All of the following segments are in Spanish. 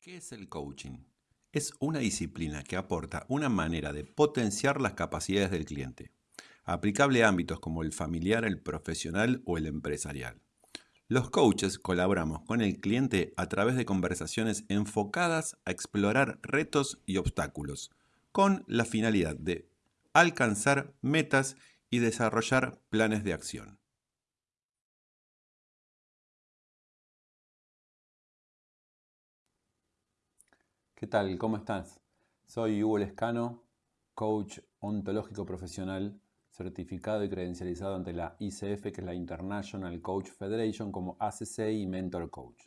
¿Qué es el coaching? Es una disciplina que aporta una manera de potenciar las capacidades del cliente, aplicable a ámbitos como el familiar, el profesional o el empresarial. Los coaches colaboramos con el cliente a través de conversaciones enfocadas a explorar retos y obstáculos, con la finalidad de alcanzar metas y desarrollar planes de acción. ¿Qué tal? ¿Cómo estás? Soy Hugo Lescano, coach ontológico profesional, certificado y credencializado ante la ICF, que es la International Coach Federation, como ACC y Mentor Coach.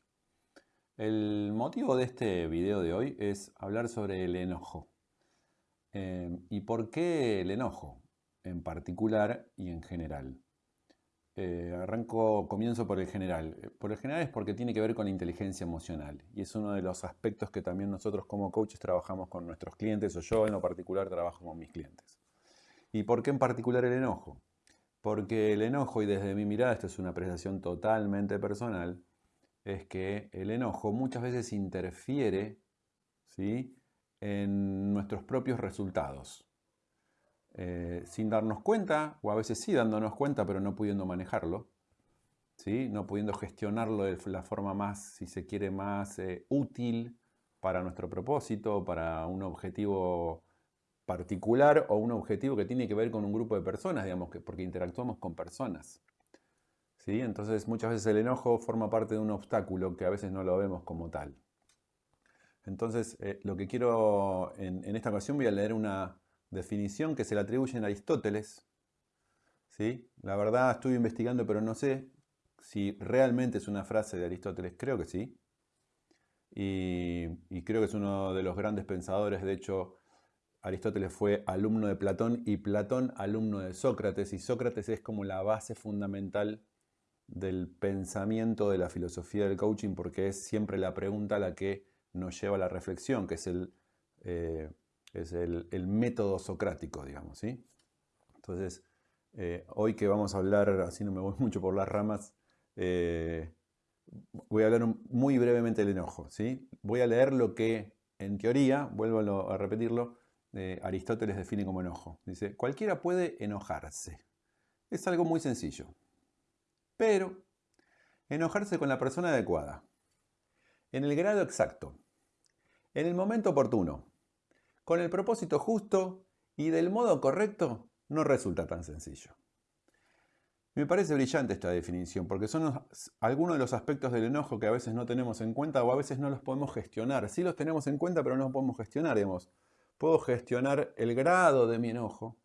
El motivo de este video de hoy es hablar sobre el enojo. Eh, ¿Y por qué el enojo en particular y en general? Eh, arranco, comienzo por el general. Eh, por el general es porque tiene que ver con la inteligencia emocional y es uno de los aspectos que también nosotros como coaches trabajamos con nuestros clientes o yo en lo particular trabajo con mis clientes. ¿Y por qué en particular el enojo? Porque el enojo, y desde mi mirada, esto es una apreciación totalmente personal, es que el enojo muchas veces interfiere ¿sí? en nuestros propios resultados. Eh, sin darnos cuenta, o a veces sí dándonos cuenta, pero no pudiendo manejarlo, ¿sí? no pudiendo gestionarlo de la forma más, si se quiere, más eh, útil para nuestro propósito, para un objetivo particular o un objetivo que tiene que ver con un grupo de personas, digamos, que, porque interactuamos con personas. ¿sí? Entonces muchas veces el enojo forma parte de un obstáculo que a veces no lo vemos como tal. Entonces eh, lo que quiero, en, en esta ocasión voy a leer una, definición que se le atribuye a Aristóteles. ¿sí? La verdad estuve investigando, pero no sé si realmente es una frase de Aristóteles. Creo que sí. Y, creo que es uno de los grandes pensadores. De hecho, Aristóteles fue alumno de Platón y Platón alumno de Sócrates. Y Sócrates es como la base fundamental del pensamiento de la filosofía del coaching porque es siempre la pregunta la que nos lleva a la reflexión, que es el... Eh, es el, método socrático, digamos, ¿sí? Entonces, eh, hoy que vamos a hablar, así no me voy mucho por las ramas, eh, voy a hablar muy brevemente del enojo, ¿sí? Voy a leer lo que, en teoría, vuelvo a repetirlo, eh, Aristóteles define como enojo. Dice, cualquiera puede enojarse. Es algo muy sencillo. Pero, enojarse con la persona adecuada, en el grado exacto, en el momento oportuno, con el propósito justo y del modo correcto no resulta tan sencillo. Me parece brillante esta definición porque son algunos de los aspectos del enojo que a veces no tenemos en cuenta o a veces no los podemos gestionar. Sí los tenemos en cuenta pero no los podemos gestionar. Puedo gestionar el grado de mi enojo,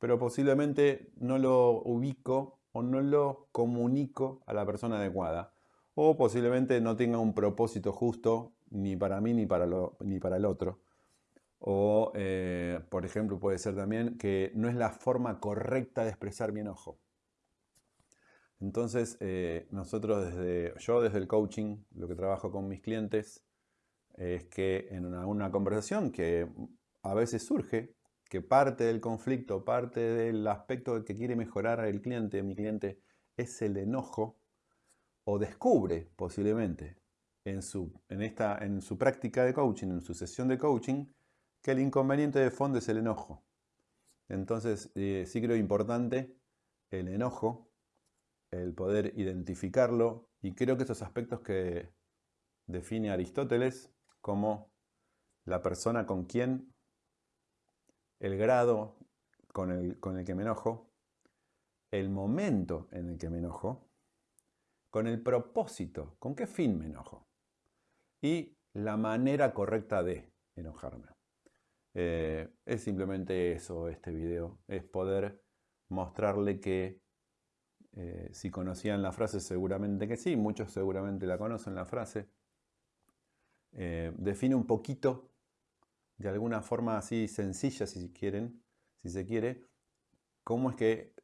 pero posiblemente no lo ubico o no lo comunico a la persona adecuada. O posiblemente no tenga un propósito justo ni para mí ni para, ni para el otro. O, eh, por ejemplo, puede ser también que no es la forma correcta de expresar mi enojo. Entonces, eh, nosotros desde, yo desde el coaching, lo que trabajo con mis clientes, es que en una, conversación que a veces surge, que parte del conflicto, parte del aspecto que quiere mejorar el cliente, mi cliente, es el enojo, o descubre posiblemente en su, en, esta, en su práctica de coaching, en su sesión de coaching, que el inconveniente de fondo es el enojo. Entonces, eh, sí creo importante el enojo, el poder identificarlo, y creo que esos aspectos que define Aristóteles como la persona con quien, el grado con el, con el que me enojo, el momento en el que me enojo, con el propósito, con qué fin me enojo, y la manera correcta de enojarme. Eh, es simplemente eso este video, es poder mostrarle que eh, si conocían la frase seguramente que sí, muchos seguramente la conocen la frase, eh, define un poquito, de alguna forma así sencilla si quieren, si se quiere, cómo es que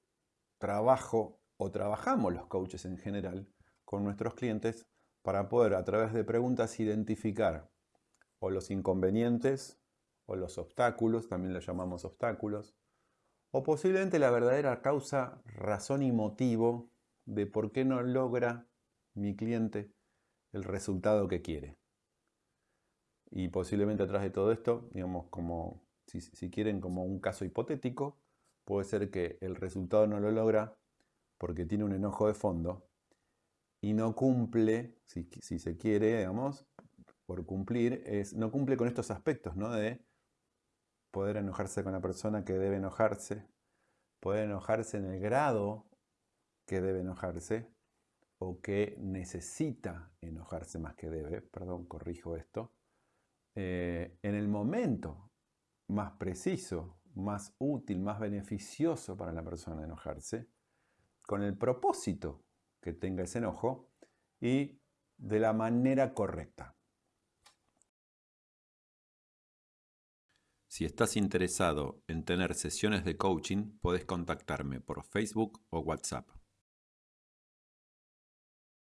trabajo o trabajamos los coaches en general con nuestros clientes para poder a través de preguntas identificar o los inconvenientes o los obstáculos, también los llamamos obstáculos, o posiblemente la verdadera causa, razón y motivo de por qué no logra mi cliente el resultado que quiere. Y posiblemente atrás de todo esto, digamos, como si, si quieren, como un caso hipotético, puede ser que el resultado no lo logra porque tiene un enojo de fondo y no cumple, si, se quiere, digamos, por cumplir, no cumple con estos aspectos, ¿no? De poder enojarse con la persona que debe enojarse, poder enojarse en el grado que debe enojarse o que necesita enojarse más que debe, perdón, corrijo esto, eh, en el momento más preciso, más útil, más beneficioso para la persona enojarse, con el propósito que tenga ese enojo y de la manera correcta. Si estás interesado en tener sesiones de coaching, puedes contactarme por Facebook o WhatsApp.